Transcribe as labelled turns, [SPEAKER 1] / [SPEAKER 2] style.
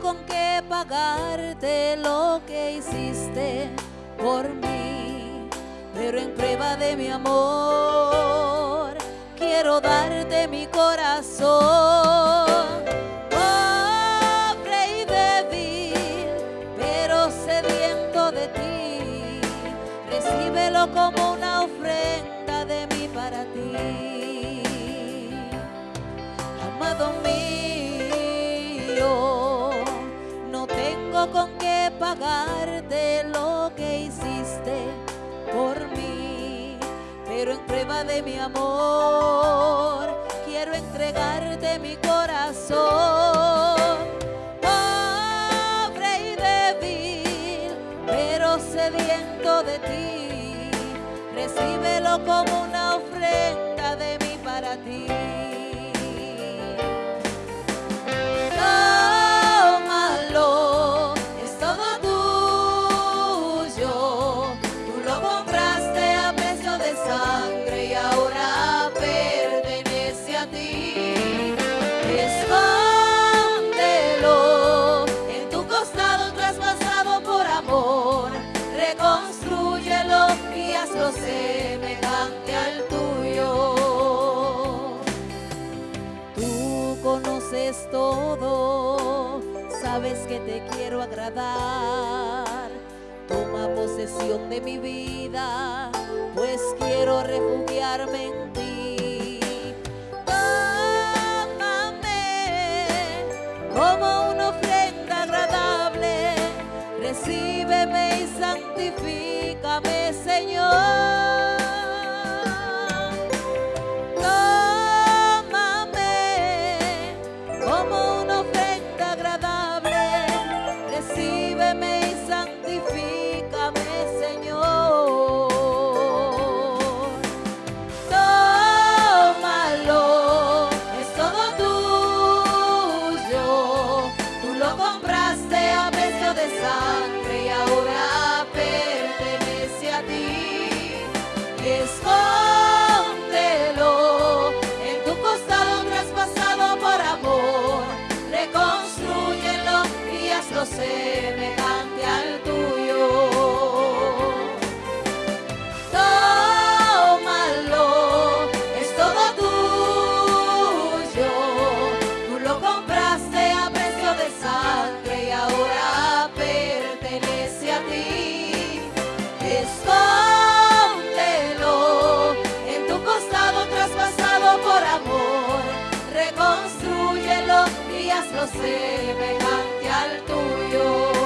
[SPEAKER 1] con qué pagarte lo que hiciste por mí, pero en prueba de mi amor quiero darte mi corazón. Pobre y débil, pero sediento de ti, recíbelo como una ofrenda de mí para ti. Amado mío, tengo con qué pagarte lo que hiciste por mí, pero en prueba de mi amor quiero entregarte mi corazón. Pobre y débil, pero sediento de ti, recíbelo como una ofrenda de mí para ti. Todo, sabes que te quiero agradar. Toma posesión de mi vida, pues quiero refugiarme en ti. Tómame como una ofrenda agradable, recíbeme y santifícame, Señor. los días, los semejantes al tuyo.